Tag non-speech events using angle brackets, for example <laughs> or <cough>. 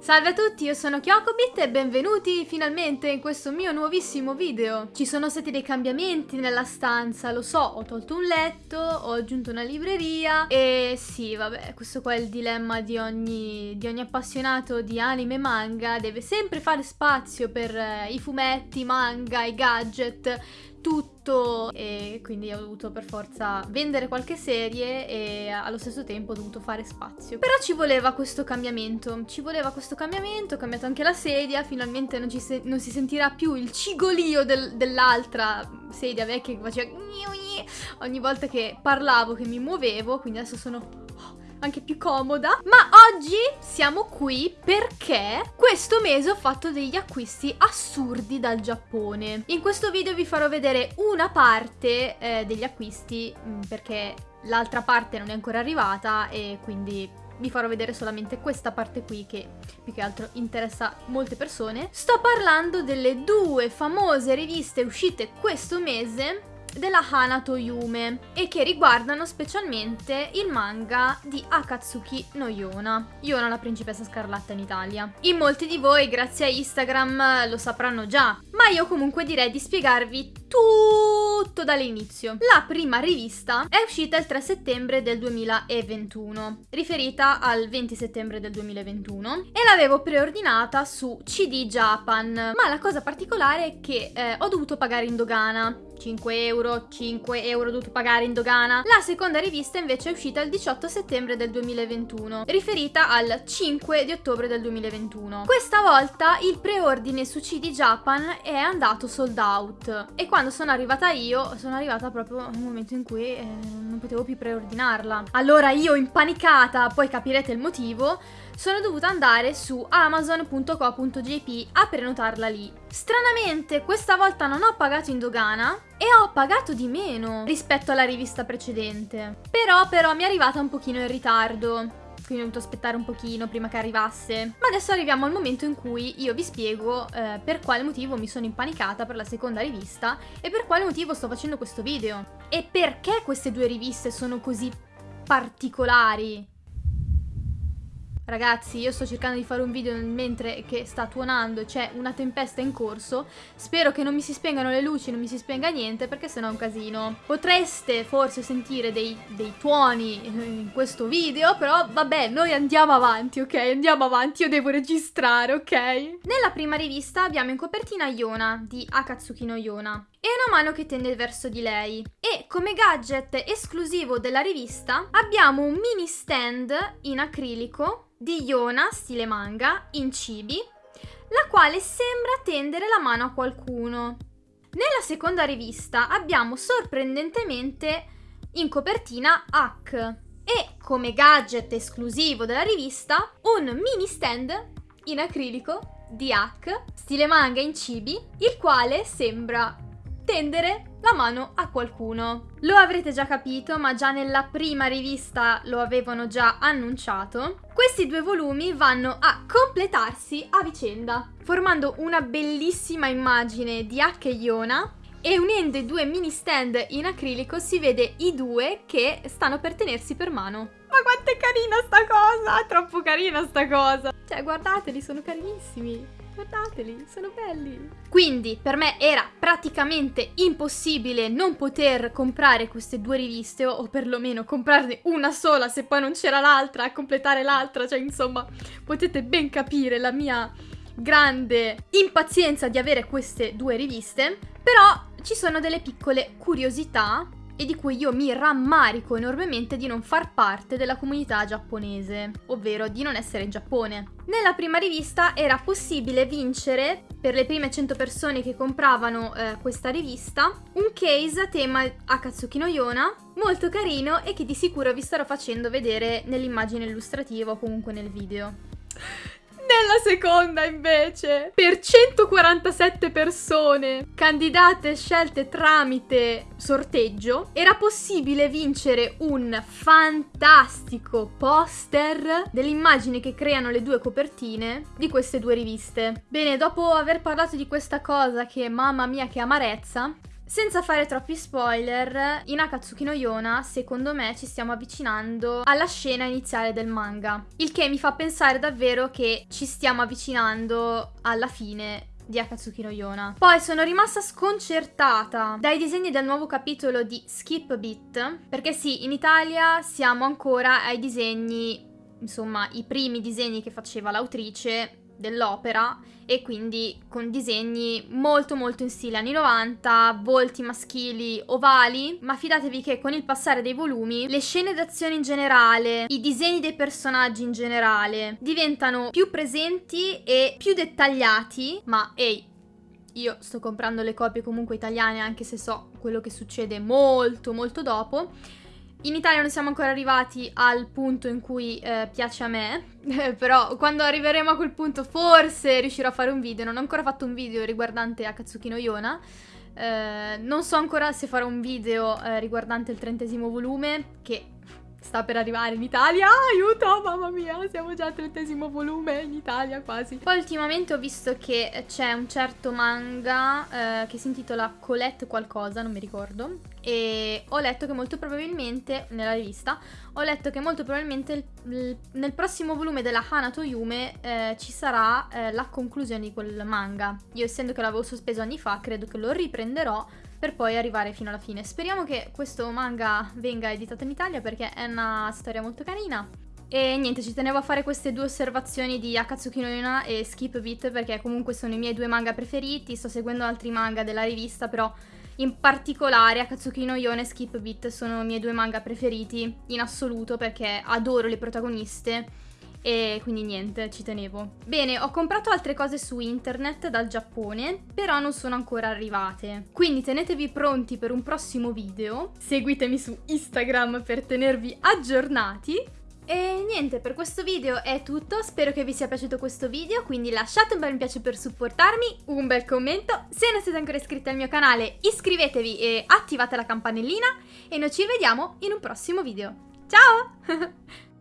Salve a tutti, io sono Kyokobit e benvenuti finalmente in questo mio nuovissimo video. Ci sono stati dei cambiamenti nella stanza, lo so, ho tolto un letto, ho aggiunto una libreria e sì, vabbè, questo qua è il dilemma di ogni, di ogni appassionato di anime e manga, deve sempre fare spazio per eh, i fumetti, manga, i gadget, tutto e quindi ho dovuto per forza vendere qualche serie e allo stesso tempo ho dovuto fare spazio. Però ci voleva questo cambiamento, ci voleva questo cambiamento, ho cambiato anche la sedia, finalmente non, non si sentirà più il cigolio del, dell'altra sedia vecchia che faceva ogni volta che parlavo, che mi muovevo, quindi adesso sono anche più comoda. Ma oggi siamo qui perché questo mese ho fatto degli acquisti assurdi dal Giappone. In questo video vi farò vedere una parte eh, degli acquisti mm, perché l'altra parte non è ancora arrivata e quindi vi farò vedere solamente questa parte qui che più che altro interessa molte persone. Sto parlando delle due famose riviste uscite questo mese della Hanato Yume e che riguardano specialmente il manga di Akatsuki no Yona, Yona la principessa scarlatta in Italia. In molti di voi grazie a Instagram lo sapranno già, ma io comunque direi di spiegarvi tutto dall'inizio. La prima rivista è uscita il 3 settembre del 2021, riferita al 20 settembre del 2021 e l'avevo preordinata su CD Japan, ma la cosa particolare è che eh, ho dovuto pagare in dogana 5 euro, 5 euro dovuto pagare in dogana. La seconda rivista invece è uscita il 18 settembre del 2021, riferita al 5 di ottobre del 2021. Questa volta il preordine su CD Japan è andato sold out e quando sono arrivata io sono arrivata proprio nel momento in cui eh, non potevo più preordinarla. Allora io impanicata, poi capirete il motivo, sono dovuta andare su amazon.co.jp a prenotarla lì. Stranamente questa volta non ho pagato in dogana e ho pagato di meno rispetto alla rivista precedente. Però però mi è arrivata un pochino in ritardo quindi ho dovuto aspettare un pochino prima che arrivasse. Ma adesso arriviamo al momento in cui io vi spiego eh, per quale motivo mi sono impanicata per la seconda rivista e per quale motivo sto facendo questo video. E perché queste due riviste sono così particolari. Ragazzi, io sto cercando di fare un video mentre che sta tuonando, c'è una tempesta in corso. Spero che non mi si spengano le luci, non mi si spenga niente, perché sennò è un casino. Potreste forse sentire dei, dei tuoni in questo video, però vabbè, noi andiamo avanti, ok? Andiamo avanti, io devo registrare, ok? Nella prima rivista abbiamo in copertina Yona, di Akatsuki no Yona e una mano che tende verso di lei. E come gadget esclusivo della rivista abbiamo un mini stand in acrilico di Yona, stile manga, in cibi, la quale sembra tendere la mano a qualcuno. Nella seconda rivista abbiamo sorprendentemente in copertina Hack e come gadget esclusivo della rivista un mini stand in acrilico di Hack, stile manga in cibi, il quale sembra tendere la mano a qualcuno. Lo avrete già capito, ma già nella prima rivista lo avevano già annunciato. Questi due volumi vanno a completarsi a vicenda, formando una bellissima immagine di H e Iona e unendo i due mini stand in acrilico si vede i due che stanno per tenersi per mano. Ma quanto è carina sta cosa! Troppo carina sta cosa! Cioè, guardateli, sono carinissimi! Guardateli, sono belli. Quindi per me era praticamente impossibile non poter comprare queste due riviste o perlomeno comprarne una sola se poi non c'era l'altra a completare l'altra. Cioè insomma potete ben capire la mia grande impazienza di avere queste due riviste. Però ci sono delle piccole curiosità e di cui io mi rammarico enormemente di non far parte della comunità giapponese, ovvero di non essere in Giappone. Nella prima rivista era possibile vincere, per le prime 100 persone che compravano eh, questa rivista, un case a tema Akatsuki no Yona, molto carino e che di sicuro vi starò facendo vedere nell'immagine illustrativa o comunque nel video. <laughs> Nella seconda invece, per 147 persone candidate scelte tramite sorteggio, era possibile vincere un fantastico poster dell'immagine che creano le due copertine di queste due riviste. Bene, dopo aver parlato di questa cosa che mamma mia che amarezza, Senza fare troppi spoiler, in Akatsuki no Yona, secondo me, ci stiamo avvicinando alla scena iniziale del manga. Il che mi fa pensare davvero che ci stiamo avvicinando alla fine di Akatsuki no Yona. Poi sono rimasta sconcertata dai disegni del nuovo capitolo di Skip Beat, perché sì, in Italia siamo ancora ai disegni, insomma, i primi disegni che faceva l'autrice dell'opera e quindi con disegni molto molto in stile anni 90, volti maschili ovali, ma fidatevi che con il passare dei volumi le scene d'azione in generale, i disegni dei personaggi in generale diventano più presenti e più dettagliati, ma ehi, io sto comprando le copie comunque italiane anche se so quello che succede molto molto dopo in Italia non siamo ancora arrivati al punto in cui eh, piace a me, <laughs> però quando arriveremo a quel punto forse riuscirò a fare un video. Non ho ancora fatto un video riguardante Akatsuki no Yona. Eh, non so ancora se farò un video eh, riguardante il trentesimo volume, che sta per arrivare in Italia. Aiuto, mamma mia, siamo già al trentesimo volume in Italia quasi. Poi ultimamente ho visto che c'è un certo manga eh, che si intitola Colette qualcosa, non mi ricordo. E ho letto che molto probabilmente, nella rivista, ho letto che molto probabilmente il, il, nel prossimo volume della Hanato Yume eh, ci sarà eh, la conclusione di quel manga. Io essendo che l'avevo sospeso anni fa, credo che lo riprenderò per poi arrivare fino alla fine. Speriamo che questo manga venga editato in Italia perché è una storia molto carina. E niente, ci tenevo a fare queste due osservazioni di Akatsuki no Yuna e Skip Beat perché comunque sono i miei due manga preferiti, sto seguendo altri manga della rivista però in particolare Akatsuki no Yona e Skip Beat sono i miei due manga preferiti in assoluto perché adoro le protagoniste e quindi niente, ci tenevo. Bene, ho comprato altre cose su internet dal Giappone, però non sono ancora arrivate. Quindi tenetevi pronti per un prossimo video, seguitemi su Instagram per tenervi aggiornati. E niente, per questo video è tutto, spero che vi sia piaciuto questo video, quindi lasciate un bel mi piace per supportarmi, un bel commento, se non siete ancora iscritti al mio canale iscrivetevi e attivate la campanellina e noi ci vediamo in un prossimo video. Ciao! <laughs>